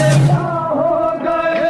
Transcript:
से हो गए।